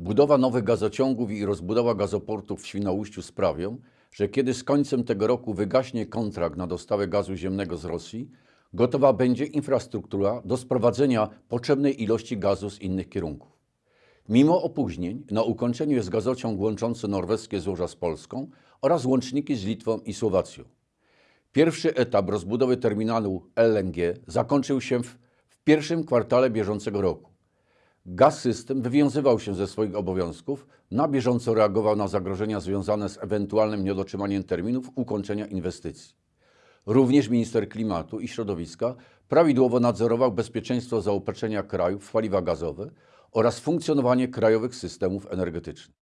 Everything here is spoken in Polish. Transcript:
Budowa nowych gazociągów i rozbudowa gazoportów w Świnoujściu sprawią, że kiedy z końcem tego roku wygaśnie kontrakt na dostawę gazu ziemnego z Rosji, gotowa będzie infrastruktura do sprowadzenia potrzebnej ilości gazu z innych kierunków. Mimo opóźnień na ukończeniu jest gazociąg łączący norweskie złoża z Polską oraz łączniki z Litwą i Słowacją. Pierwszy etap rozbudowy terminalu LNG zakończył się w, w pierwszym kwartale bieżącego roku. Gaz System wywiązywał się ze swoich obowiązków, na bieżąco reagował na zagrożenia związane z ewentualnym niedotrzymaniem terminów ukończenia inwestycji. Również minister klimatu i środowiska prawidłowo nadzorował bezpieczeństwo zaopatrzenia kraju w paliwa gazowe oraz funkcjonowanie krajowych systemów energetycznych.